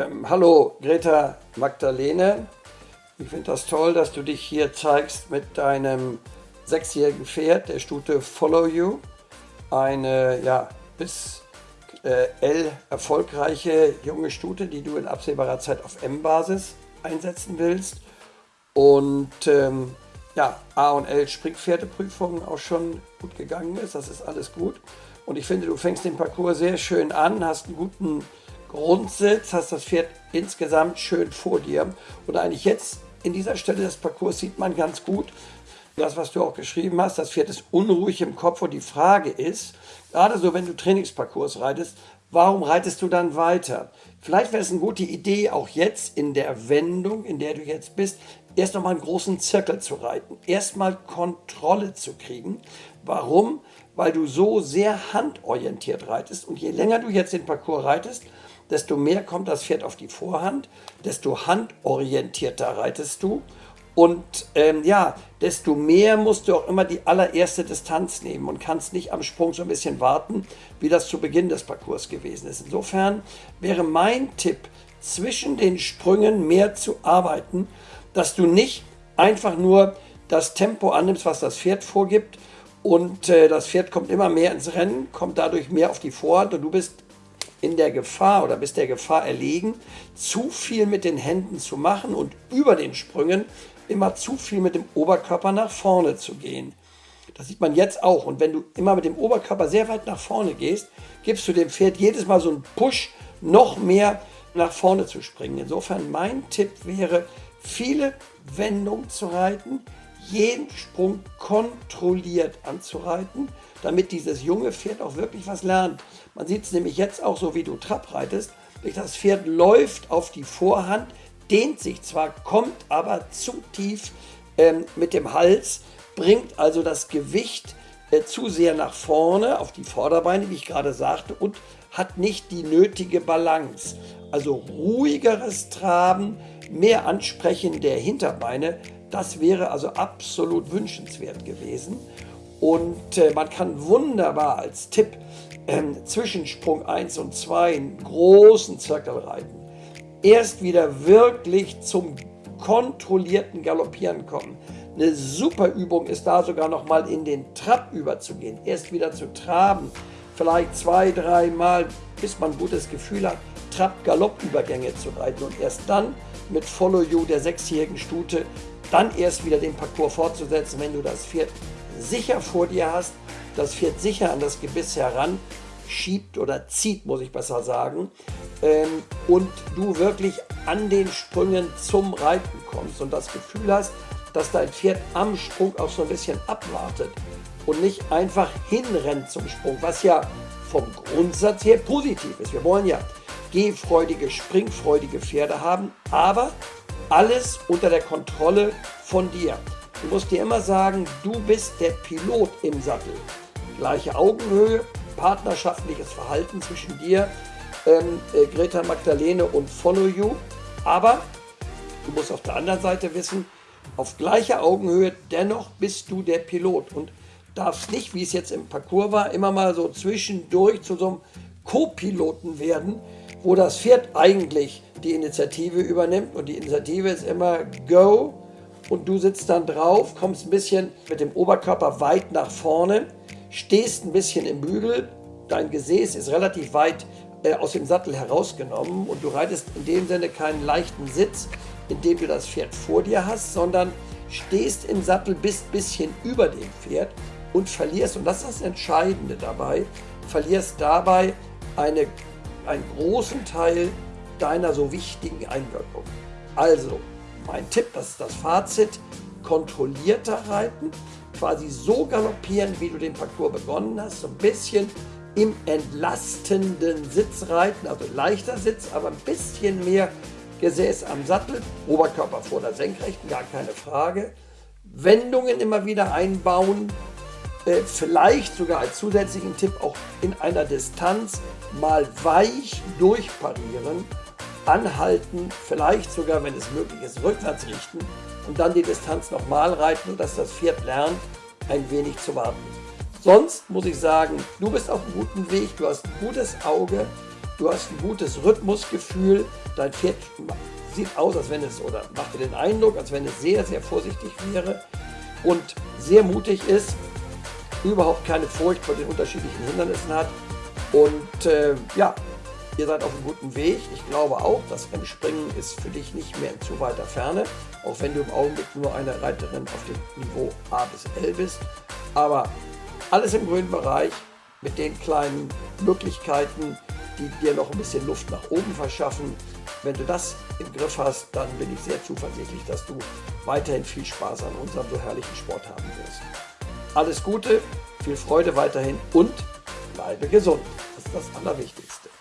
Ähm, hallo Greta Magdalene. Ich finde das toll, dass du dich hier zeigst mit deinem sechsjährigen Pferd, der Stute Follow You. Eine ja, bis äh, L erfolgreiche junge Stute, die du in absehbarer Zeit auf M-Basis einsetzen willst. Und ähm, ja, A und L Springpferdeprüfung auch schon gut gegangen ist. Das ist alles gut. Und ich finde, du fängst den Parcours sehr schön an, hast einen guten Grundsitz, hast das Pferd insgesamt schön vor dir. Und eigentlich jetzt in dieser Stelle des Parcours sieht man ganz gut, das, was du auch geschrieben hast, das Pferd ist unruhig im Kopf und die Frage ist, gerade so, wenn du Trainingsparcours reitest, warum reitest du dann weiter? Vielleicht wäre es eine gute Idee, auch jetzt in der Wendung, in der du jetzt bist, erst nochmal einen großen Zirkel zu reiten, erstmal Kontrolle zu kriegen. Warum? Weil du so sehr handorientiert reitest und je länger du jetzt den Parcours reitest, desto mehr kommt das Pferd auf die Vorhand, desto handorientierter reitest du und ähm, ja, desto mehr musst du auch immer die allererste Distanz nehmen und kannst nicht am Sprung so ein bisschen warten, wie das zu Beginn des Parcours gewesen ist. Insofern wäre mein Tipp, zwischen den Sprüngen mehr zu arbeiten, dass du nicht einfach nur das Tempo annimmst, was das Pferd vorgibt und äh, das Pferd kommt immer mehr ins Rennen, kommt dadurch mehr auf die Vorhand und du bist in der Gefahr oder bist der Gefahr erlegen, zu viel mit den Händen zu machen und über den Sprüngen immer zu viel mit dem Oberkörper nach vorne zu gehen. Das sieht man jetzt auch. Und wenn du immer mit dem Oberkörper sehr weit nach vorne gehst, gibst du dem Pferd jedes Mal so einen Push, noch mehr nach vorne zu springen. Insofern mein Tipp wäre, viele Wendungen zu reiten, jeden Sprung kontrolliert anzureiten, damit dieses junge Pferd auch wirklich was lernt. Man sieht es nämlich jetzt auch so, wie du Trab reitest. Das Pferd läuft auf die Vorhand, dehnt sich zwar, kommt aber zu tief ähm, mit dem Hals, bringt also das Gewicht äh, zu sehr nach vorne auf die Vorderbeine, wie ich gerade sagte, und hat nicht die nötige Balance. Also ruhigeres Traben, mehr Ansprechen der Hinterbeine, das wäre also absolut wünschenswert gewesen. Und äh, man kann wunderbar als Tipp ähm, zwischen Sprung 1 und 2 einen großen Zirkel reiten. Erst wieder wirklich zum kontrollierten Galoppieren kommen. Eine super Übung ist da sogar noch mal in den Trab überzugehen. Erst wieder zu traben, vielleicht zwei, drei Mal, bis man ein gutes Gefühl hat, Trab-Galopp-Übergänge zu reiten und erst dann mit Follow You der sechsjährigen Stute dann erst wieder den Parcours fortzusetzen, wenn du das Pferd sicher vor dir hast, das Pferd sicher an das Gebiss heran schiebt oder zieht, muss ich besser sagen, ähm, und du wirklich an den Sprüngen zum Reiten kommst und das Gefühl hast, dass dein Pferd am Sprung auch so ein bisschen abwartet und nicht einfach hinrennt zum Sprung, was ja vom Grundsatz her positiv ist. Wir wollen ja gehfreudige, springfreudige Pferde haben, aber alles unter der Kontrolle von dir. Du musst dir immer sagen, du bist der Pilot im Sattel. Gleiche Augenhöhe, partnerschaftliches Verhalten zwischen dir, ähm, äh, Greta Magdalene und Follow You. Aber du musst auf der anderen Seite wissen, auf gleicher Augenhöhe, dennoch bist du der Pilot und darfst nicht, wie es jetzt im Parcours war, immer mal so zwischendurch zu so einem Co-Piloten werden, wo das Pferd eigentlich die Initiative übernimmt. Und die Initiative ist immer Go, und du sitzt dann drauf, kommst ein bisschen mit dem Oberkörper weit nach vorne, stehst ein bisschen im Bügel, dein Gesäß ist relativ weit äh, aus dem Sattel herausgenommen. Und du reitest in dem Sinne keinen leichten Sitz, indem du das Pferd vor dir hast, sondern stehst im Sattel, bist ein bisschen über dem Pferd und verlierst, und das ist das Entscheidende dabei, verlierst dabei eine, einen großen Teil deiner so wichtigen Einwirkung. Also, mein Tipp, das ist das Fazit, kontrollierter reiten, quasi so galoppieren, wie du den Parcours begonnen hast, so ein bisschen im entlastenden Sitz reiten, also leichter Sitz, aber ein bisschen mehr Gesäß am Sattel, Oberkörper vor der Senkrechten, gar keine Frage. Wendungen immer wieder einbauen, äh, vielleicht sogar als zusätzlichen Tipp auch in einer Distanz mal weich durchparieren anhalten, vielleicht sogar, wenn es möglich ist, rückwärts richten und dann die Distanz nochmal reiten, sodass das Pferd lernt, ein wenig zu warten. Sonst muss ich sagen, du bist auf einem guten Weg, du hast ein gutes Auge, du hast ein gutes Rhythmusgefühl, dein Pferd sieht aus, als wenn es, oder macht dir den Eindruck, als wenn es sehr, sehr vorsichtig wäre und sehr mutig ist, überhaupt keine Furcht vor den unterschiedlichen Hindernissen hat und äh, ja, ihr seid auf einem guten Weg. Ich glaube auch, das Rennspringen ist für dich nicht mehr in zu weiter Ferne, auch wenn du im Augenblick nur eine Reiterin auf dem Niveau A bis L bist. Aber alles im grünen Bereich mit den kleinen Möglichkeiten, die dir noch ein bisschen Luft nach oben verschaffen. Wenn du das im Griff hast, dann bin ich sehr zuversichtlich, dass du weiterhin viel Spaß an unserem so herrlichen Sport haben wirst. Alles Gute, viel Freude weiterhin und bleibe gesund. Das ist das Allerwichtigste.